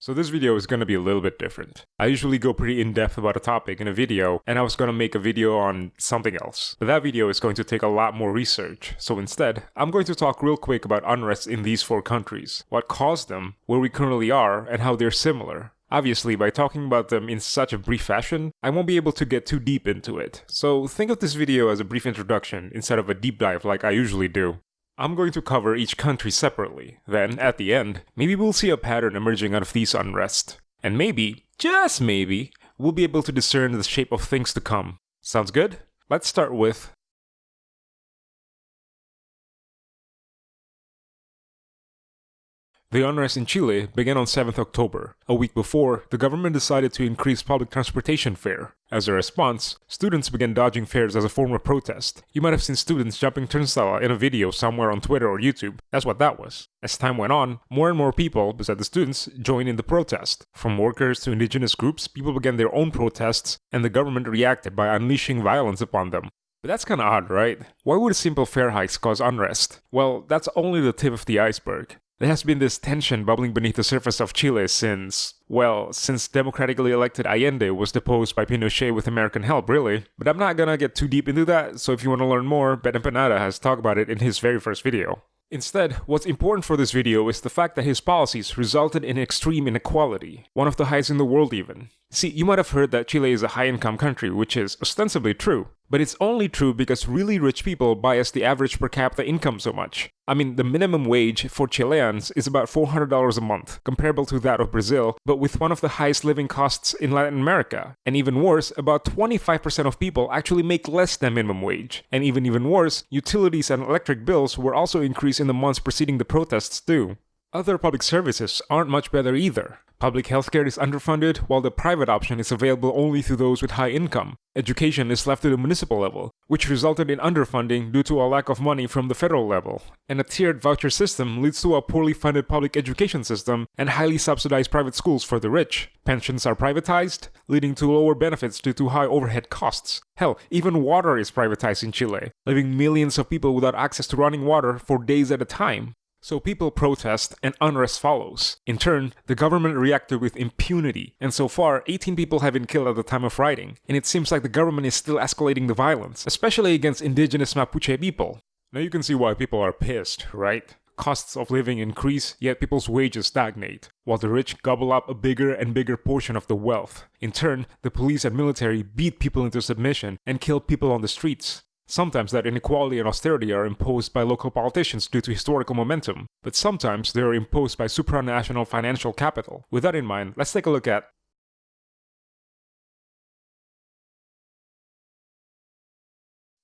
So this video is going to be a little bit different. I usually go pretty in-depth about a topic in a video, and I was going to make a video on something else. But that video is going to take a lot more research, so instead, I'm going to talk real quick about unrest in these four countries, what caused them, where we currently are, and how they're similar. Obviously, by talking about them in such a brief fashion, I won't be able to get too deep into it, so think of this video as a brief introduction instead of a deep dive like I usually do. I'm going to cover each country separately. Then, at the end, maybe we'll see a pattern emerging out of these unrest. And maybe, just maybe, we'll be able to discern the shape of things to come. Sounds good? Let's start with The unrest in Chile began on 7th October. A week before, the government decided to increase public transportation fare. As a response, students began dodging fares as a form of protest. You might have seen students jumping turnstile in a video somewhere on Twitter or YouTube. That's what that was. As time went on, more and more people, besides the students, joined in the protest. From workers to indigenous groups, people began their own protests, and the government reacted by unleashing violence upon them. But that's kinda odd, right? Why would simple fare hikes cause unrest? Well, that's only the tip of the iceberg. There has been this tension bubbling beneath the surface of Chile since, well, since democratically elected Allende was deposed by Pinochet with American help, really. But I'm not gonna get too deep into that, so if you want to learn more, Bad Empanada has talked about it in his very first video. Instead, what's important for this video is the fact that his policies resulted in extreme inequality, one of the highest in the world even. See, you might have heard that Chile is a high-income country, which is ostensibly true, but it's only true because really rich people bias the average per capita income so much. I mean, the minimum wage for Chileans is about $400 a month, comparable to that of Brazil, but with one of the highest living costs in Latin America. And even worse, about 25% of people actually make less than minimum wage. And even even worse, utilities and electric bills were also increased in the months preceding the protests too. Other public services aren't much better either. Public healthcare is underfunded, while the private option is available only to those with high income. Education is left to the municipal level, which resulted in underfunding due to a lack of money from the federal level. And a tiered voucher system leads to a poorly funded public education system and highly subsidized private schools for the rich. Pensions are privatized, leading to lower benefits due to high overhead costs. Hell, even water is privatized in Chile, leaving millions of people without access to running water for days at a time. So people protest and unrest follows. In turn, the government reacted with impunity, and so far, 18 people have been killed at the time of writing, and it seems like the government is still escalating the violence, especially against indigenous Mapuche people. Now you can see why people are pissed, right? Costs of living increase, yet people's wages stagnate, while the rich gobble up a bigger and bigger portion of the wealth. In turn, the police and military beat people into submission and kill people on the streets. Sometimes that inequality and austerity are imposed by local politicians due to historical momentum, but sometimes they are imposed by supranational financial capital. With that in mind, let's take a look at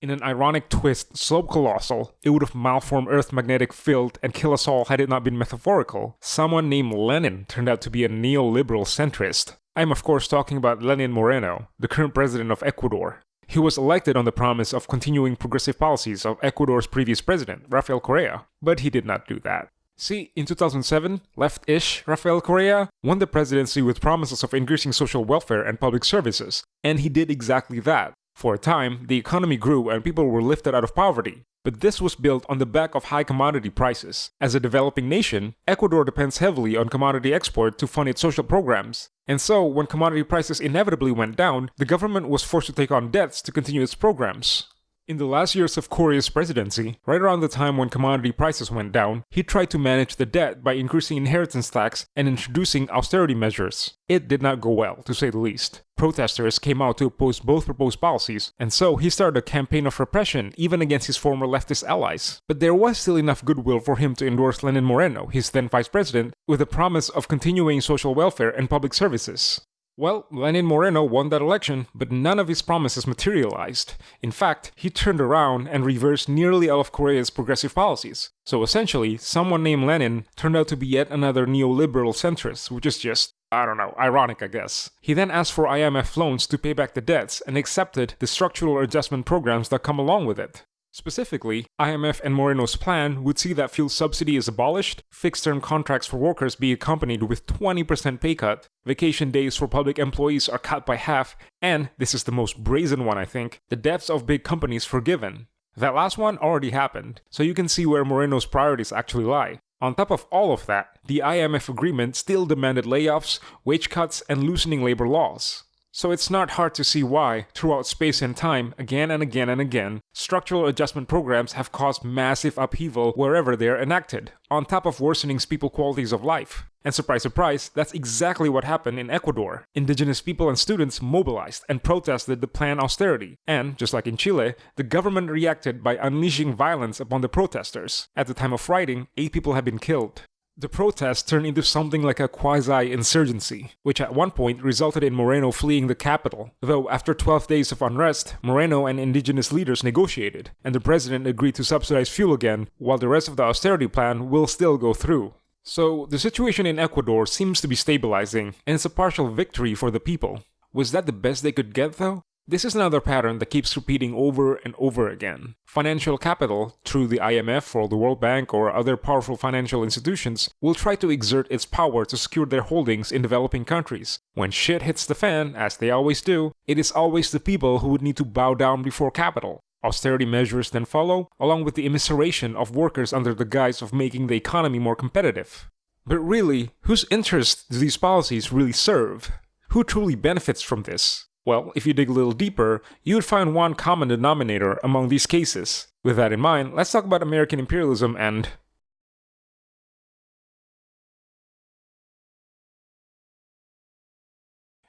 In an ironic twist, Slope Colossal, it would have malformed Earth's magnetic field and kill us all had it not been metaphorical. Someone named Lenin turned out to be a neoliberal centrist. I'm of course talking about Lenin Moreno, the current president of Ecuador. He was elected on the promise of continuing progressive policies of Ecuador's previous president, Rafael Correa, but he did not do that. See, in 2007, left-ish Rafael Correa won the presidency with promises of increasing social welfare and public services, and he did exactly that. For a time, the economy grew and people were lifted out of poverty, but this was built on the back of high commodity prices. As a developing nation, Ecuador depends heavily on commodity export to fund its social programs. And so, when commodity prices inevitably went down, the government was forced to take on debts to continue its programs. In the last years of Correa's presidency, right around the time when commodity prices went down, he tried to manage the debt by increasing inheritance tax and introducing austerity measures. It did not go well, to say the least. Protesters came out to oppose both proposed policies, and so he started a campaign of repression even against his former leftist allies. But there was still enough goodwill for him to endorse Lenin Moreno, his then vice president, with a promise of continuing social welfare and public services. Well, Lenin Moreno won that election, but none of his promises materialized. In fact, he turned around and reversed nearly all of Correa's progressive policies. So essentially, someone named Lenin turned out to be yet another neoliberal centrist, which is just I don't know, ironic, I guess. He then asked for IMF loans to pay back the debts and accepted the structural adjustment programs that come along with it. Specifically, IMF and Moreno's plan would see that fuel subsidy is abolished, fixed-term contracts for workers be accompanied with 20% pay cut, vacation days for public employees are cut by half, and, this is the most brazen one I think, the debts of big companies forgiven. That last one already happened, so you can see where Moreno's priorities actually lie. On top of all of that, the IMF agreement still demanded layoffs, wage cuts, and loosening labor laws. So it's not hard to see why, throughout space and time, again and again and again, structural adjustment programs have caused massive upheaval wherever they are enacted, on top of worsening people's qualities of life. And surprise, surprise, that's exactly what happened in Ecuador. Indigenous people and students mobilized and protested the planned austerity. And, just like in Chile, the government reacted by unleashing violence upon the protesters. At the time of writing, eight people had been killed. The protests turned into something like a quasi insurgency, which at one point resulted in Moreno fleeing the capital. Though, after 12 days of unrest, Moreno and indigenous leaders negotiated, and the president agreed to subsidize fuel again, while the rest of the austerity plan will still go through. So, the situation in Ecuador seems to be stabilizing, and it's a partial victory for the people. Was that the best they could get, though? This is another pattern that keeps repeating over and over again. Financial capital, through the IMF or the World Bank or other powerful financial institutions, will try to exert its power to secure their holdings in developing countries. When shit hits the fan, as they always do, it is always the people who would need to bow down before capital. Austerity measures then follow, along with the immiseration of workers under the guise of making the economy more competitive. But really, whose interests do these policies really serve? Who truly benefits from this? Well, if you dig a little deeper, you would find one common denominator among these cases. With that in mind, let's talk about American imperialism and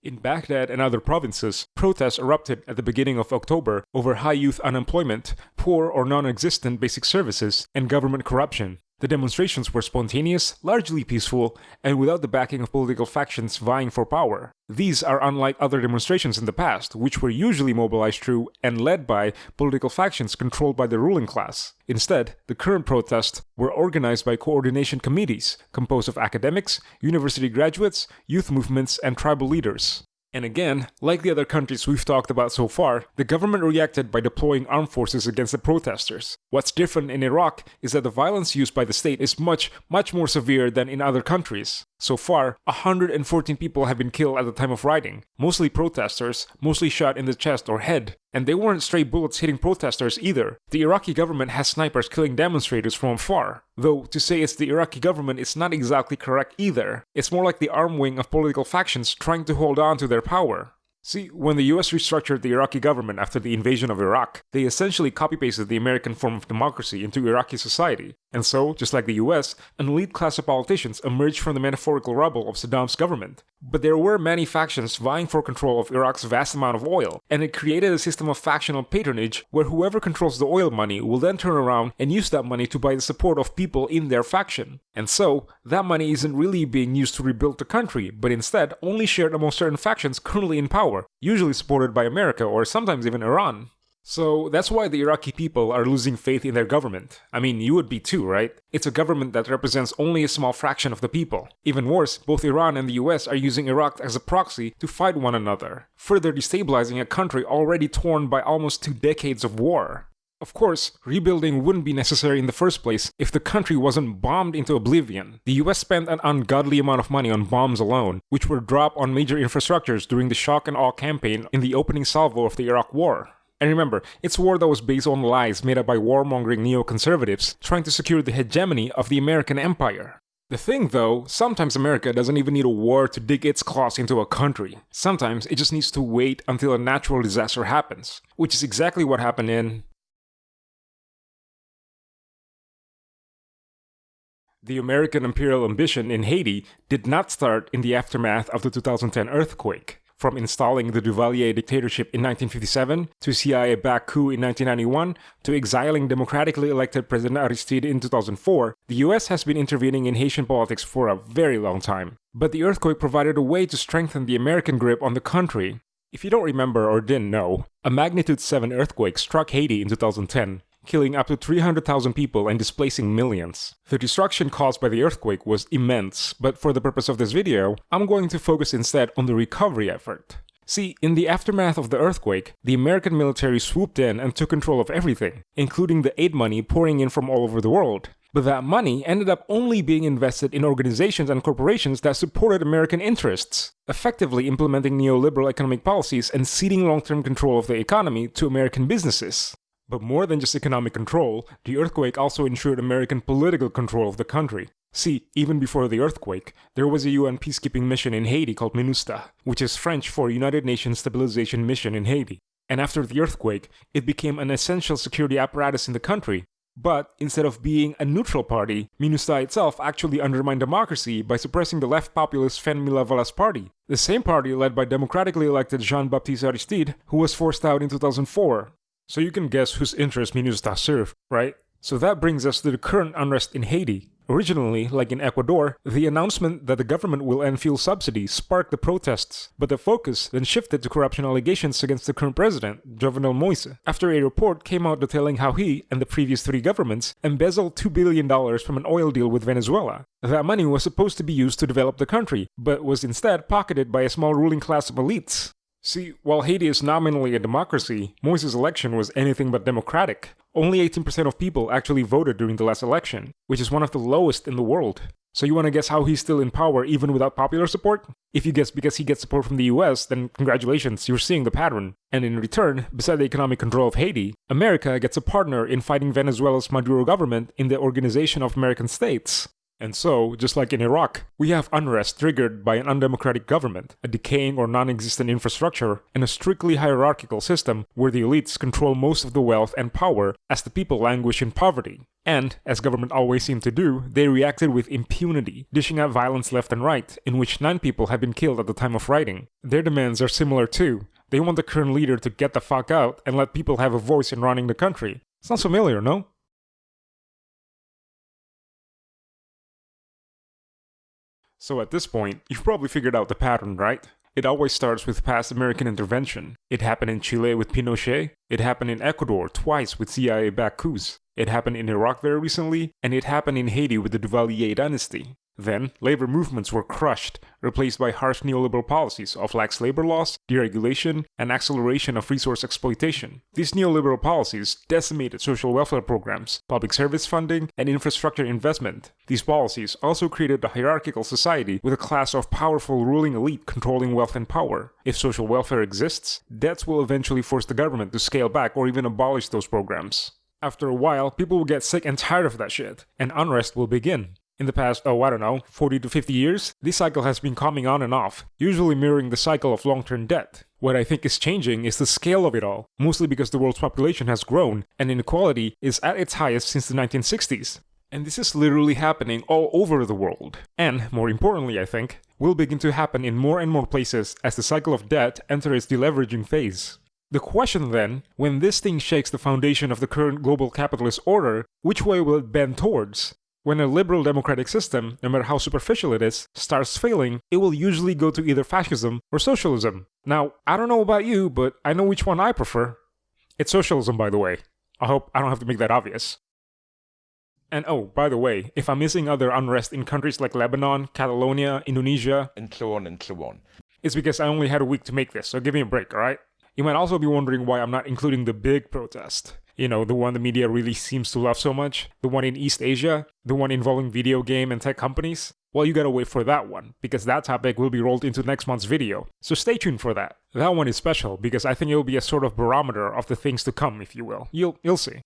In Baghdad and other provinces, protests erupted at the beginning of October over high youth unemployment, poor or non existent basic services, and government corruption. The demonstrations were spontaneous, largely peaceful, and without the backing of political factions vying for power. These are unlike other demonstrations in the past, which were usually mobilized through and led by political factions controlled by the ruling class. Instead, the current protests were organized by coordination committees composed of academics, university graduates, youth movements, and tribal leaders. And again, like the other countries we've talked about so far, the government reacted by deploying armed forces against the protesters. What's different in Iraq is that the violence used by the state is much, much more severe than in other countries. So far, 114 people have been killed at the time of writing, mostly protesters, mostly shot in the chest or head. And they weren't stray bullets hitting protesters either. The Iraqi government has snipers killing demonstrators from afar. Though, to say it's the Iraqi government is not exactly correct either. It's more like the arm wing of political factions trying to hold on to their power. See, when the US restructured the Iraqi government after the invasion of Iraq, they essentially copy pasted the American form of democracy into Iraqi society. And so, just like the US, an elite class of politicians emerged from the metaphorical rubble of Saddam's government. But there were many factions vying for control of Iraq's vast amount of oil, and it created a system of factional patronage where whoever controls the oil money will then turn around and use that money to buy the support of people in their faction. And so, that money isn't really being used to rebuild the country, but instead only shared among certain factions currently in power, usually supported by America or sometimes even Iran. So that's why the Iraqi people are losing faith in their government. I mean, you would be too, right? It's a government that represents only a small fraction of the people. Even worse, both Iran and the US are using Iraq as a proxy to fight one another, further destabilizing a country already torn by almost two decades of war. Of course, rebuilding wouldn't be necessary in the first place if the country wasn't bombed into oblivion. The US spent an ungodly amount of money on bombs alone, which were dropped on major infrastructures during the shock and awe campaign in the opening salvo of the Iraq War. And remember, it's a war that was based on lies made up by warmongering neoconservatives trying to secure the hegemony of the American empire. The thing though, sometimes America doesn't even need a war to dig its claws into a country. Sometimes it just needs to wait until a natural disaster happens, which is exactly what happened in The American imperial ambition in Haiti did not start in the aftermath of the 2010 earthquake. From installing the Duvalier dictatorship in 1957, to CIA-backed coup in 1991, to exiling democratically elected President Aristide in 2004, the US has been intervening in Haitian politics for a very long time. But the earthquake provided a way to strengthen the American grip on the country. If you don't remember or didn't know, a magnitude 7 earthquake struck Haiti in 2010, killing up to 300,000 people and displacing millions. The destruction caused by the earthquake was immense, but for the purpose of this video, I'm going to focus instead on the recovery effort. See, in the aftermath of the earthquake, the American military swooped in and took control of everything, including the aid money pouring in from all over the world. But that money ended up only being invested in organizations and corporations that supported American interests, effectively implementing neoliberal economic policies and ceding long-term control of the economy to American businesses. But more than just economic control, the earthquake also ensured American political control of the country. See, even before the earthquake, there was a UN peacekeeping mission in Haiti called MINUSTAH, which is French for United Nations Stabilization Mission in Haiti. And after the earthquake, it became an essential security apparatus in the country. But instead of being a neutral party, MINUSTAH itself actually undermined democracy by suppressing the left populist Fanmi Lavalas party, the same party led by democratically elected Jean-Baptiste Aristide, who was forced out in 2004. So you can guess whose interest MINUSTAH served, right? So that brings us to the current unrest in Haiti. Originally, like in Ecuador, the announcement that the government will end fuel subsidies sparked the protests, but the focus then shifted to corruption allegations against the current president, Jovenel Moise, after a report came out detailing how he and the previous three governments embezzled $2 billion from an oil deal with Venezuela. That money was supposed to be used to develop the country, but was instead pocketed by a small ruling class of elites. See, while Haiti is nominally a democracy, Moise's election was anything but democratic. Only 18% of people actually voted during the last election, which is one of the lowest in the world. So you wanna guess how he's still in power even without popular support? If you guess because he gets support from the US, then congratulations, you're seeing the pattern. And in return, beside the economic control of Haiti, America gets a partner in fighting Venezuela's Maduro government in the Organization of American States. And so, just like in Iraq, we have unrest triggered by an undemocratic government, a decaying or non existent infrastructure, and a strictly hierarchical system where the elites control most of the wealth and power as the people languish in poverty. And, as government always seem to do, they reacted with impunity, dishing out violence left and right, in which nine people have been killed at the time of writing. Their demands are similar too. They want the current leader to get the fuck out and let people have a voice in running the country. Sounds familiar, no? So at this point, you've probably figured out the pattern, right? It always starts with past American intervention. It happened in Chile with Pinochet, it happened in Ecuador twice with CIA-backed coups, it happened in Iraq very recently, and it happened in Haiti with the Duvalier dynasty. Then, labor movements were crushed, replaced by harsh neoliberal policies of lax labor laws, deregulation, and acceleration of resource exploitation. These neoliberal policies decimated social welfare programs, public service funding, and infrastructure investment. These policies also created a hierarchical society with a class of powerful ruling elite controlling wealth and power. If social welfare exists, debts will eventually force the government to scale back or even abolish those programs. After a while, people will get sick and tired of that shit, and unrest will begin. In the past, oh, I don't know, 40 to 50 years, this cycle has been coming on and off, usually mirroring the cycle of long term debt. What I think is changing is the scale of it all, mostly because the world's population has grown and inequality is at its highest since the 1960s. And this is literally happening all over the world. And, more importantly, I think, will begin to happen in more and more places as the cycle of debt enters its deleveraging phase. The question then, when this thing shakes the foundation of the current global capitalist order, which way will it bend towards? When a liberal democratic system, no matter how superficial it is, starts failing, it will usually go to either fascism or socialism. Now, I don't know about you, but I know which one I prefer. It's socialism, by the way. I hope I don't have to make that obvious. And oh, by the way, if I'm missing other unrest in countries like Lebanon, Catalonia, Indonesia, and so on and so on, it's because I only had a week to make this, so give me a break, alright? You might also be wondering why I'm not including the big protest you know, the one the media really seems to love so much, the one in East Asia, the one involving video game and tech companies, well, you gotta wait for that one, because that topic will be rolled into next month's video, so stay tuned for that. That one is special, because I think it'll be a sort of barometer of the things to come, if you will. You'll, you'll see.